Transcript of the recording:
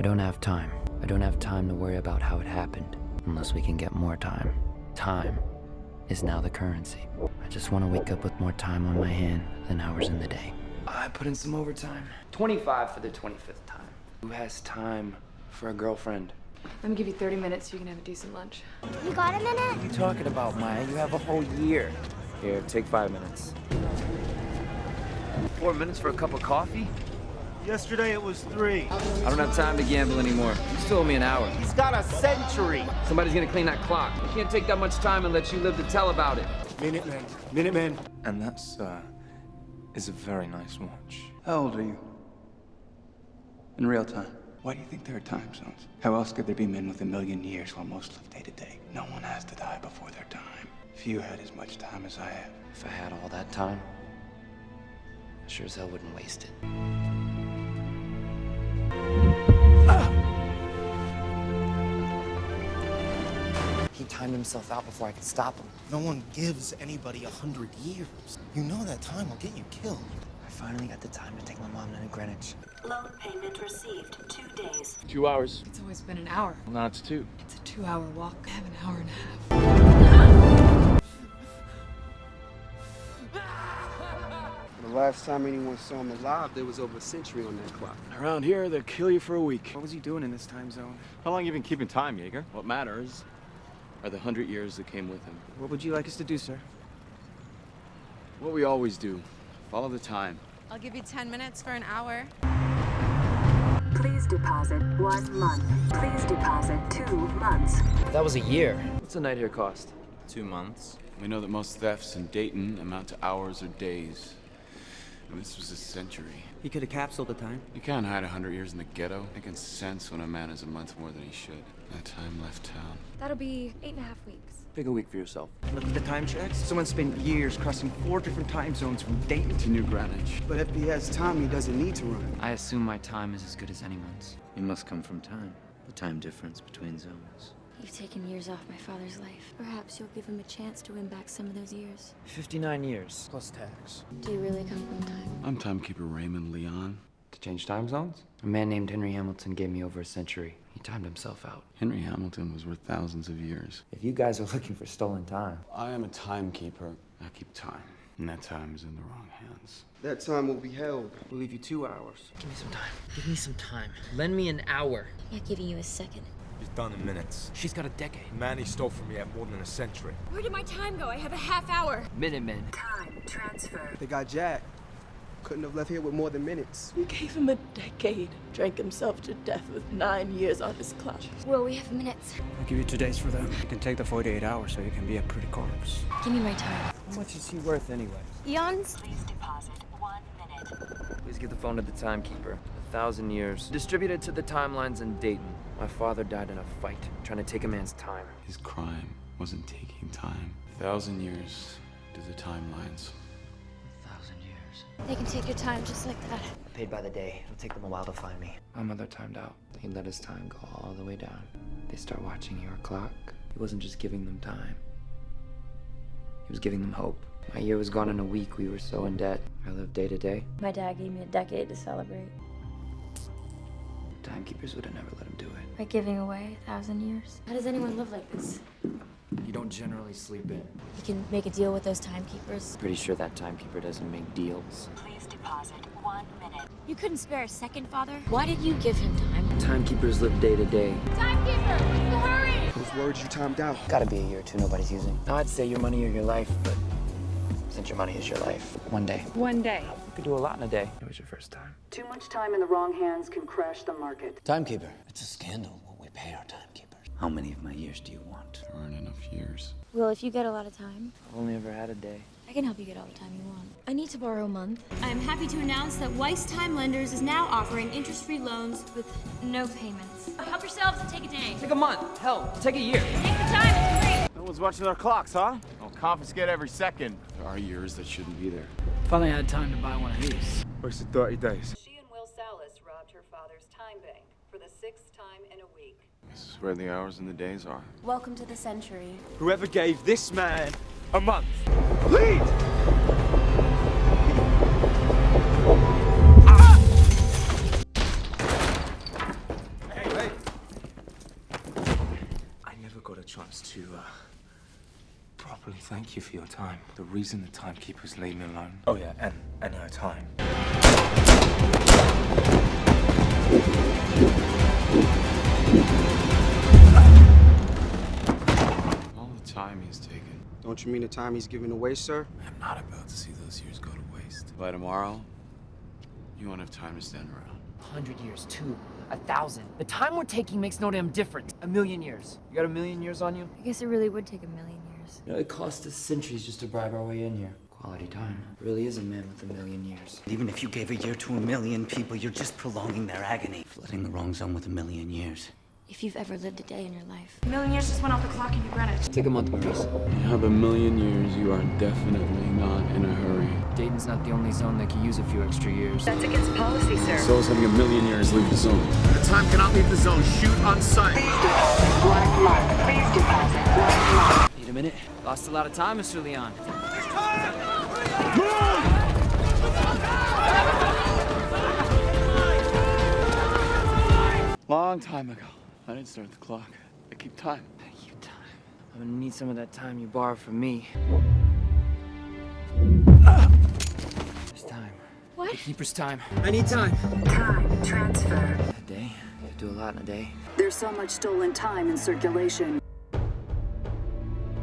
I don't have time. I don't have time to worry about how it happened unless we can get more time. Time is now the currency. I just want to wake up with more time on my hand than hours in the day. I put in some overtime. 25 for the 25th time. Who has time for a girlfriend? Let me give you 30 minutes so you can have a decent lunch. You got a minute? What are you talking about, Maya? You have a whole year. Here, take five minutes. Four minutes for a cup of coffee? Yesterday it was three. I don't have time to gamble anymore. You still owe me an hour. He's got a century. Somebody's gonna clean that clock. I can't take that much time and let you live to tell about it. Minutemen. Minutemen. And that's, uh, is a very nice watch. How old are you? In real time. Why do you think there are time zones? How else could there be men with a million years while most live day to day? No one has to die before their time. Few had as much time as I have. If I had all that time, I sure as hell wouldn't waste it. He timed himself out before I could stop him. No one gives anybody a hundred years. You know that time will get you killed. I finally got the time to take my mom down to Greenwich. Loan payment received. Two days. Two hours. It's always been an hour. Well, now it's two. It's a two-hour walk. I have an hour and a half. The last time anyone saw him alive, there was over a century on that clock. Around here, they'll kill you for a week. What was he doing in this time zone? How long you been keeping time, Jaeger? What matters are the hundred years that came with him. What would you like us to do, sir? What we always do. Follow the time. I'll give you 10 minutes for an hour. Please deposit one month. Please deposit two months. That was a year. What's a night here cost? Two months. We know that most thefts in Dayton amount to hours or days. And this was a century. He could have capsuled the time. You can't hide a hundred years in the ghetto. I can sense when a man is a month more than he should. That time left town. That'll be eight and a half weeks. Pick a week for yourself. Look at the time checks. Someone spent years crossing four different time zones from Dayton To New Greenwich. But if he has time, he doesn't need to run. I assume my time is as good as anyone's. You must come from time. The time difference between zones. You've taken years off my father's life. Perhaps you'll give him a chance to win back some of those years. 59 years, plus tax. Do you really come from time? I'm timekeeper Raymond Leon. To change time zones? A man named Henry Hamilton gave me over a century. He timed himself out. Henry Hamilton was worth thousands of years. If you guys are looking for stolen time, I am a timekeeper. I keep time. And that time is in the wrong hands. That time will be held. We'll leave you two hours. give me some time. Give me some time. Lend me an hour. I'm not giving you a second. He's done in minutes. She's got a decade. Man he stole from me at more than a century. Where did my time go? I have a half hour. Minutemen. Time transfer. They got Jack. Couldn't have left here with more than minutes. You gave him a decade. Drank himself to death with nine years on his clock. Well, we have minutes? I'll give you two days for that. You can take the 48 hours so you can be a pretty corpse. Give me my time. How much is he worth anyway? Eons? Please deposit one minute. Please give the phone to the timekeeper. A thousand years. Distributed to the timelines in Dayton. My father died in a fight, trying to take a man's time. His crime wasn't taking time. A thousand years to the timelines. A thousand years. They can take your time just like that. Paid by the day. It'll take them a while to find me. My mother timed out. He let his time go all the way down. They start watching your clock. He wasn't just giving them time. He was giving them hope. My year was gone in a week. We were so in debt. I lived day to day. My dad gave me a decade to celebrate. Timekeepers would have never let him do it. By giving away a thousand years. How does anyone live like this? You don't generally sleep in. You can make a deal with those timekeepers. Pretty sure that timekeeper doesn't make deals. Please deposit one minute. You couldn't spare a second, Father? Why did you give him time? Timekeepers live day to day. Timekeeper, hurry! Those words you timed out. Gotta be a year or two nobody's using. Now I'd say your money or your life, but since your money is your life, one day. One day. You could do a lot in a day. It was your first time. Too much time in the wrong hands can crash the market. Timekeeper. It's a scandal what we pay our timekeepers. How many of my years do you want? There aren't enough years. Well, if you get a lot of time, I've only ever had a day. I can help you get all the time you want. I need to borrow a month. I'm happy to announce that Weis Time Lenders is now offering interest-free loans with no payments. Help yourselves and take a day. Take a month. Hell, take a year. Take your time, it's free. No one's watching their clocks, huh? I'll confiscate every second. There are years that shouldn't be there. Finally had time to buy one of these. Wasted 30 days. She and Will Salas robbed her father's time bank for the sixth time in a week. This is where the hours and the days are. Welcome to the century. Whoever gave this man a month. Lead! Thank you for your time. The reason the timekeepers leave me alone. Oh, yeah, and, and her time. All the time he's taken. Don't you mean the time he's giving away, sir? I'm not about to see those years go to waste. By tomorrow, you won't have time to stand around. A hundred years, two, a thousand. The time we're taking makes no damn difference. A million years. You got a million years on you? I guess it really would take a million years. You know, it cost us centuries just to bribe our way in here. Quality time. Really is a man with a million years. Even if you gave a year to a million people, you're just prolonging their agony. Flooding the wrong zone with a million years. If you've ever lived a day in your life. A million years just went off the clock in New Greenwich. Take a month, Maurice. You have a million years, you are definitely not in a hurry. Dayton's not the only zone that could use a few extra years. That's against policy, sir. So is having a million years leave the zone. The time cannot leave the zone. Shoot on sight. Please deposit black Please deposit Need a minute? Lost a lot of time, Mr. Leon. Long time ago. I didn't start the clock. I keep time. You time. I'm gonna need some of that time you borrowed from me. It's time. What? The keeper's time. I need time. Time transfer. A day? You do a lot in a day. There's so much stolen time in circulation.